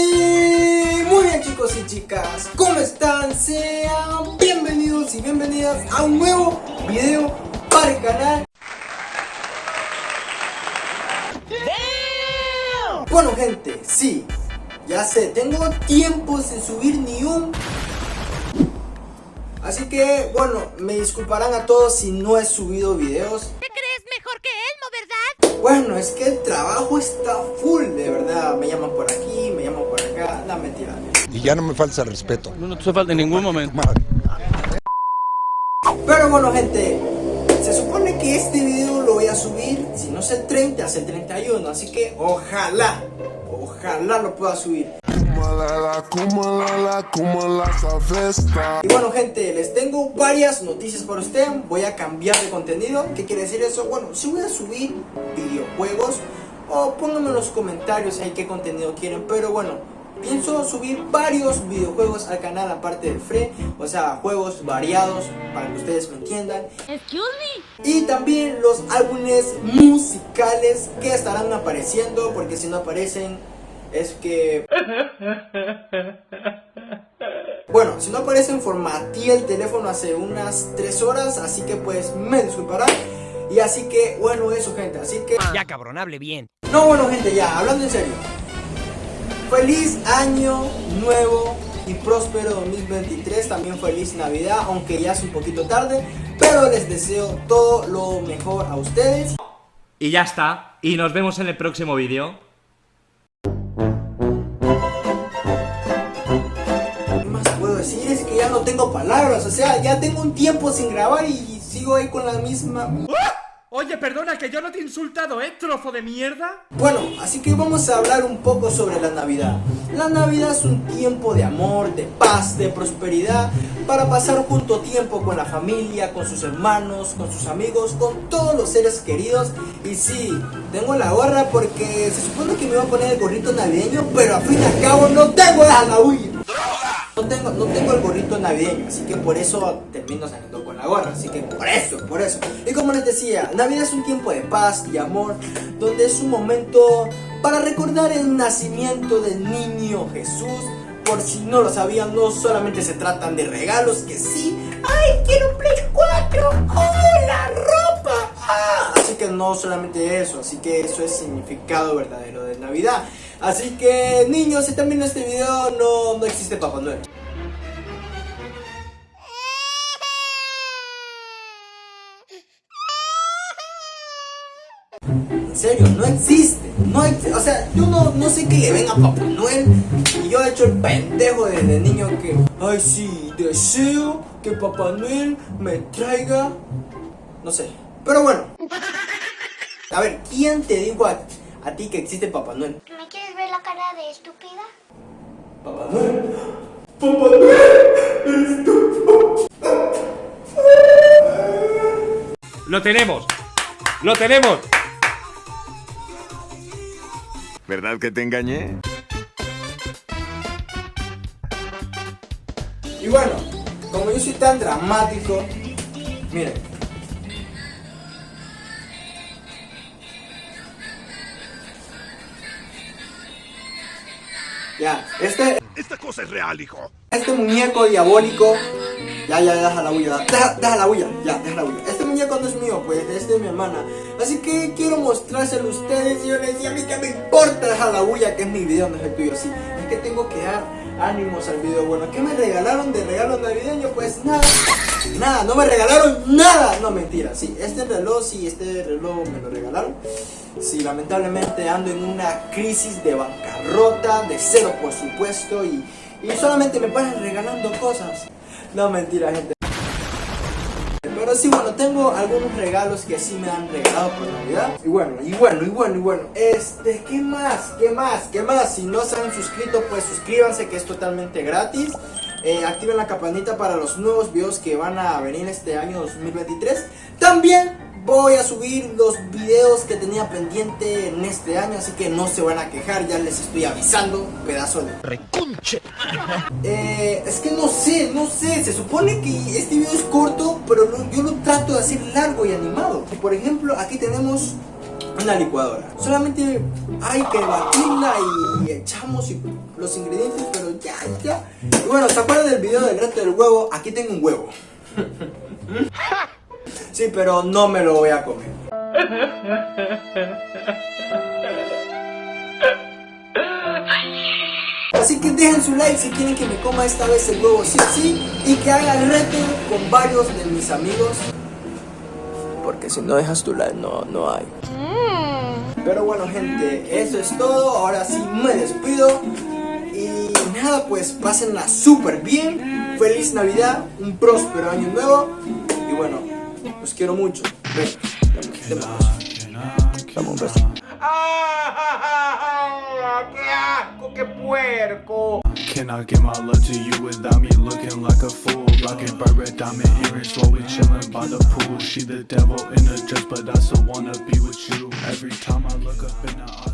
Y muy bien chicos y chicas, ¿cómo están? Sean bienvenidos y bienvenidas a un nuevo video para el canal. Bueno gente, sí, ya sé, tengo tiempo sin subir ni un. Así que, bueno, me disculparán a todos si no he subido videos. ¿Te crees mejor que Elmo, verdad? Bueno, es que el trabajo está full, de verdad. Me llaman por aquí, Y ya no me falta el respeto. No, no te falta en ningún momento. Pero bueno gente, se supone que este video lo voy a subir, si no es el 30, es el 31 Así que ojalá, ojalá lo pueda subir. Y bueno gente, les tengo varias noticias para usted Voy a cambiar de contenido ¿Qué quiere decir eso? Bueno, si voy a subir videojuegos O pónganme en los comentarios ahí qué contenido quieren Pero bueno, pienso subir varios videojuegos al canal aparte de Free O sea, juegos variados para que ustedes me entiendan Excuse me. y también los álbumes musicales que estarán apareciendo Porque si no aparecen es que... Bueno, si no aparecen formateé el teléfono hace unas 3 horas Así que pues me disculparán Y así que bueno eso gente Así que... Ya cabrón, hable bien. No, bueno gente, ya, hablando en serio. Feliz año nuevo y próspero 2023. También feliz Navidad, aunque ya es un poquito tarde. Pero les deseo todo lo mejor a ustedes. Y ya está. Y nos vemos en el próximo vídeo. ¿Qué más puedo decir? Es que ya no tengo palabras. O sea, ya tengo un tiempo sin grabar y sigo ahí con la misma... Oye, perdona, que yo no te he insultado, ¿eh? Trozo de mierda. Bueno, así que vamos a hablar un poco sobre la Navidad. La Navidad es un tiempo de amor, de paz, de prosperidad, para pasar junto tiempo con la familia, con sus hermanos, con sus amigos, con todos los seres queridos. Y sí, tengo la gorra porque se supone que me iba a poner el gorrito navideño, pero a fin y al cabo no tengo la Halloween. No tengo, no tengo el gorrito navideño, así que por eso termino saliendo así que por eso, por eso. Y como les decía, Navidad es un tiempo de paz y amor, donde es un momento para recordar el nacimiento del niño Jesús. Por si no lo sabían, no solamente se tratan de regalos, que sí, ¡ay, quiero un Play 4! ¡Oh, la ropa! ¡Ah! Así que no solamente eso, así que eso es significado verdadero de Navidad. Así que niños, si están viendo este video, no, no existe Papá Noel. Serio, no existe, no existe, o sea, yo no, no sé qué le ven a Papá Noel y yo he hecho el pendejo desde niño que, ay sí, deseo que Papá Noel me traiga, no sé, pero bueno, a ver, ¿quién te dijo a, a ti que existe Papá Noel? ¿Me quieres ver la cara de estúpida? Papá Noel, Papá Noel, tú. Lo tenemos. Lo tenemos. ¿Verdad que te engañé? Y bueno, como yo soy tan dramático, miren. Ya, este, Esta cosa es real, hijo. este muñeco diabólico. Ya, ya, deja la bulla. Deja, deja la bulla. Ya, deja la bulla. Este no es mío, pues, es de mi hermana. Así que quiero mostrárselo a ustedes. Y yo les decía, a mí que me importa dejar la bulla, que es mi video, no es el tuyo. Sí, es que tengo que dar ánimos al video. Bueno, ¿qué me regalaron de regalo navideño? Pues nada. Nada, no me regalaron nada. No, mentira. Sí, este reloj, sí, este reloj me lo regalaron. Sí, lamentablemente ando en una crisis de bancarrota, de cero por supuesto, y, y solamente me paran regalando cosas. No, mentira, gente. Pero sí, bueno, tengo algunos regalos que sí me han regalado por Navidad. Y bueno, y bueno, y bueno, y bueno. Este, ¿qué más? ¿Qué más? ¿Qué más? Si no se han suscrito, pues suscríbanse que es totalmente gratis. Eh, activen la campanita para los nuevos videos que van a venir este año 2023. También voy a subir los videos que tenía pendiente en este año, así que no se van a quejar, ya les estoy avisando, pedazo de Recunche. eh, es que no sé, no sé, se supone que este video es corto, pero lo- yo lo trato de hacer largo y animado. Por ejemplo, aquí tenemos una licuadora. Solamente hay que batirla y echamos y- los ingredientes, pero ya, ya. Y bueno, ¿se acuerdan del video del reto del huevo? Aquí tengo un huevo. Sí, pero no me lo voy a comer. Así que dejen su like si quieren que me coma esta vez el huevo sí y que haga el reto con varios de mis amigos. Porque si no dejas tu like no, no hay. Pero bueno gente, eso es todo. Ahora sí me despido. Y nada, pues pásenla súper bien. Feliz Navidad, un próspero año nuevo. Los quiero mucho. Ven, dame, un beso. Dame un beso. Can I give my love to you without me looking like a fool? Rockin' red diamond earrings while we chillin' by the pool. She the devil in a dress, but I still wanna be with you. Every time I look up in the eyes.